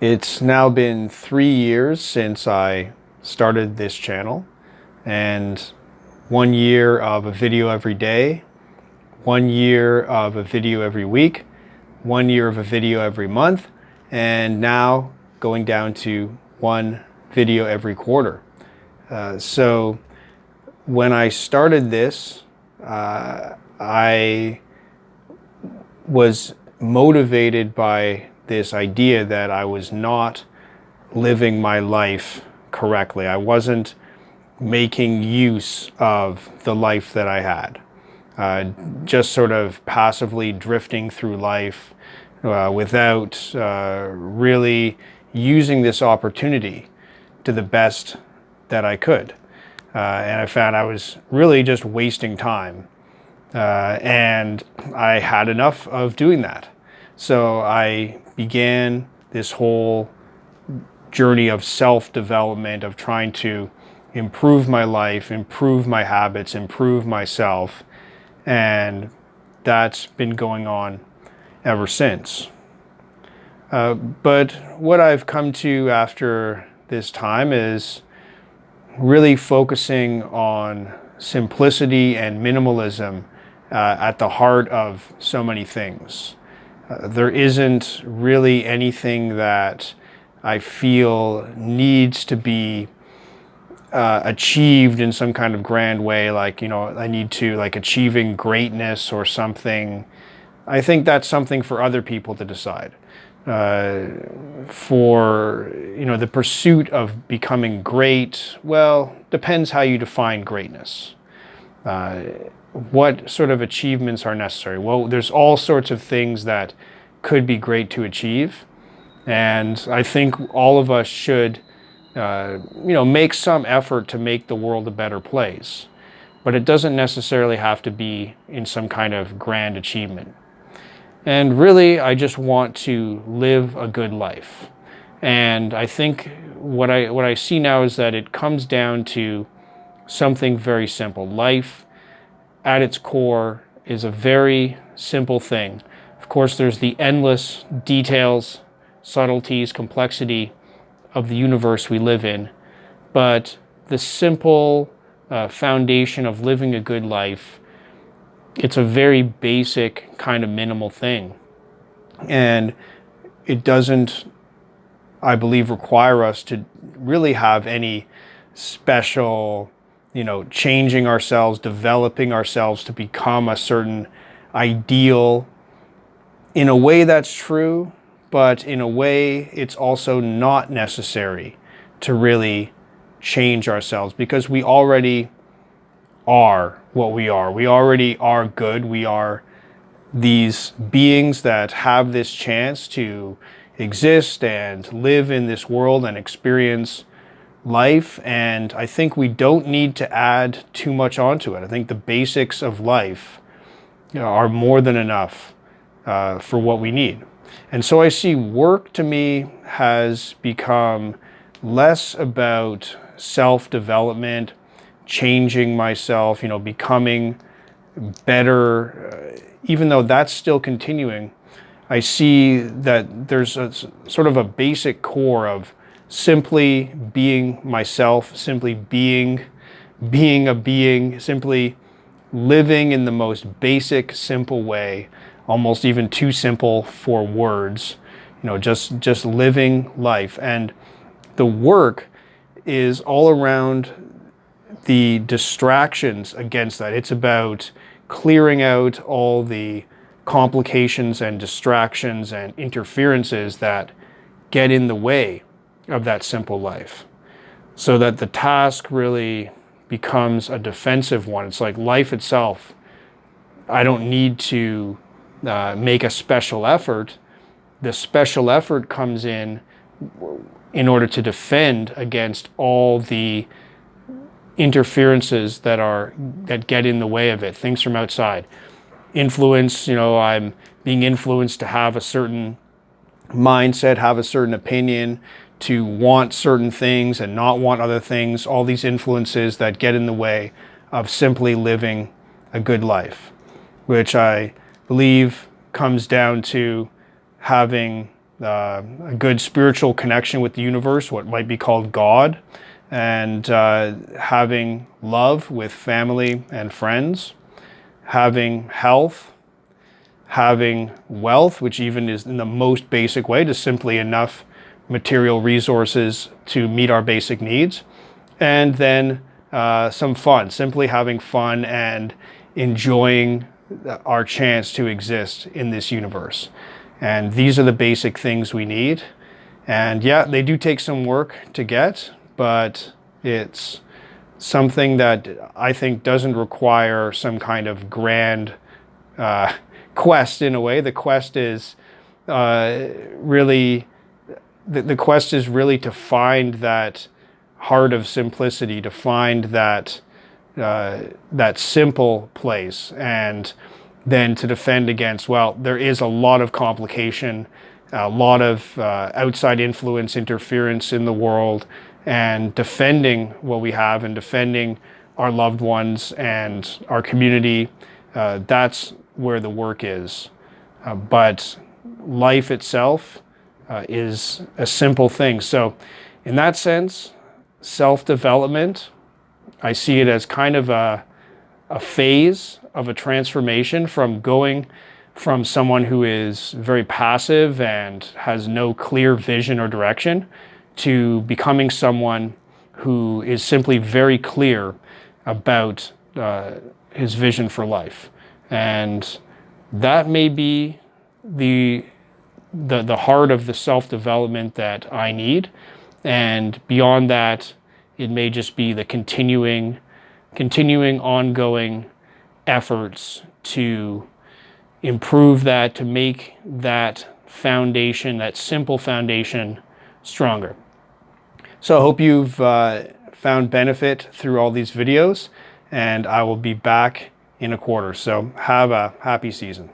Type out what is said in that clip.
It's now been three years since I started this channel and one year of a video every day, one year of a video every week, one year of a video every month, and now going down to one video every quarter. Uh, so when I started this, uh, I was motivated by this idea that I was not living my life correctly. I wasn't making use of the life that I had. Uh, just sort of passively drifting through life uh, without uh, really using this opportunity to the best that I could. Uh, and I found I was really just wasting time. Uh, and I had enough of doing that. So I began this whole journey of self-development, of trying to improve my life, improve my habits, improve myself. And that's been going on ever since. Uh, but what I've come to after this time is really focusing on simplicity and minimalism uh, at the heart of so many things. There isn't really anything that I feel needs to be uh, achieved in some kind of grand way, like, you know, I need to, like, achieving greatness or something. I think that's something for other people to decide. Uh, for, you know, the pursuit of becoming great, well, depends how you define greatness. Uh, what sort of achievements are necessary? Well, there's all sorts of things that could be great to achieve. And I think all of us should, uh, you know, make some effort to make the world a better place. But it doesn't necessarily have to be in some kind of grand achievement. And really, I just want to live a good life. And I think what I, what I see now is that it comes down to something very simple. Life at its core is a very simple thing. Of course, there's the endless details, subtleties, complexity of the universe we live in, but the simple uh, foundation of living a good life, it's a very basic kind of minimal thing. And it doesn't, I believe, require us to really have any special you know, changing ourselves, developing ourselves to become a certain ideal. In a way that's true, but in a way it's also not necessary to really change ourselves because we already are what we are. We already are good. We are these beings that have this chance to exist and live in this world and experience life and I think we don't need to add too much onto it. I think the basics of life you know, are more than enough uh, for what we need. And so I see work to me has become less about self-development, changing myself, you know, becoming better, uh, even though that's still continuing, I see that there's a sort of a basic core of simply being myself, simply being, being a being, simply living in the most basic, simple way, almost even too simple for words, you know, just, just living life. And the work is all around the distractions against that. It's about clearing out all the complications and distractions and interferences that get in the way of that simple life. So that the task really becomes a defensive one. It's like life itself. I don't need to uh, make a special effort. The special effort comes in in order to defend against all the interferences that are that get in the way of it, things from outside. Influence, you know, I'm being influenced to have a certain mindset, have a certain opinion, to want certain things and not want other things, all these influences that get in the way of simply living a good life, which I believe comes down to having uh, a good spiritual connection with the universe, what might be called God, and uh, having love with family and friends, having health, having wealth, which even is in the most basic way, just simply enough material resources to meet our basic needs, and then uh, some fun, simply having fun and enjoying our chance to exist in this universe. And these are the basic things we need. And yeah, they do take some work to get, but it's something that I think doesn't require some kind of grand uh, quest in a way. The quest is uh, really, the, the quest is really to find that heart of simplicity, to find that uh, that simple place and then to defend against, well, there is a lot of complication, a lot of uh, outside influence, interference in the world, and defending what we have and defending our loved ones and our community, uh, that's where the work is. Uh, but life itself uh, is a simple thing. So in that sense, self-development, I see it as kind of a, a phase of a transformation from going from someone who is very passive and has no clear vision or direction to becoming someone who is simply very clear about uh, his vision for life. And that may be the, the, the heart of the self-development that I need. And beyond that, it may just be the continuing, continuing ongoing efforts to improve that, to make that foundation, that simple foundation, stronger. So I hope you've uh, found benefit through all these videos and I will be back in a quarter. So have a happy season.